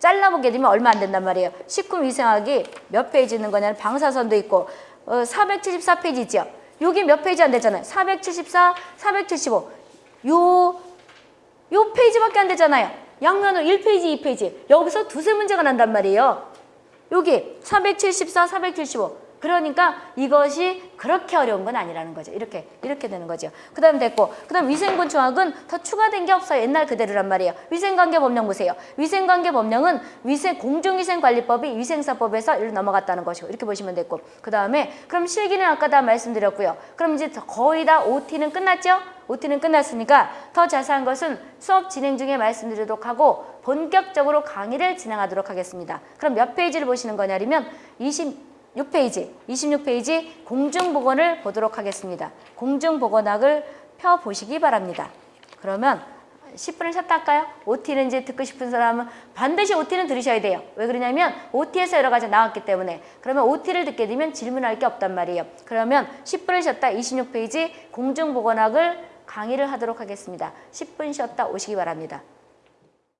[SPEAKER 1] 잘라보게 되면 얼마 안 된단 말이에요. 식품 위생학이 몇 페이지 있는 거냐면 방사선도 있고 어, 474페이지죠. 여기 몇 페이지 안 되잖아요. 474, 475. 요, 요 페이지밖에 안 되잖아요. 양면은 1페이지, 2페이지. 여기서 두세 문제가 난단 말이에요. 여기 474, 475. 그러니까 이것이 그렇게 어려운 건 아니라는 거죠. 이렇게 이렇게 되는 거죠. 그 다음 됐고 그 다음 위생곤충학은 더 추가된 게 없어요. 옛날 그대로란 말이에요. 위생관계법령 보세요. 위생관계법령은 위생 공중위생관리법이 위생사법에서 일로 넘어갔다는 것이고 이렇게 보시면 됐고 그 다음에 그럼 실기는 아까 다 말씀드렸고요. 그럼 이제 거의 다 OT는 끝났죠? OT는 끝났으니까 더 자세한 것은 수업 진행 중에 말씀드리도록 하고 본격적으로 강의를 진행하도록 하겠습니다. 그럼 몇 페이지를 보시는 거냐면 20 6페이지, 26페이지 공중보건을 보도록 하겠습니다. 공중보건학을 펴보시기 바랍니다. 그러면 10분을 쉬었다 할까요? OT는 이제 듣고 싶은 사람은 반드시 OT는 들으셔야 돼요. 왜 그러냐면 OT에서 여러 가지 나왔기 때문에 그러면 OT를 듣게 되면 질문할 게 없단 말이에요. 그러면 10분을 쉬었다 26페이지 공중보건학을 강의를 하도록 하겠습니다. 10분 쉬었다 오시기 바랍니다.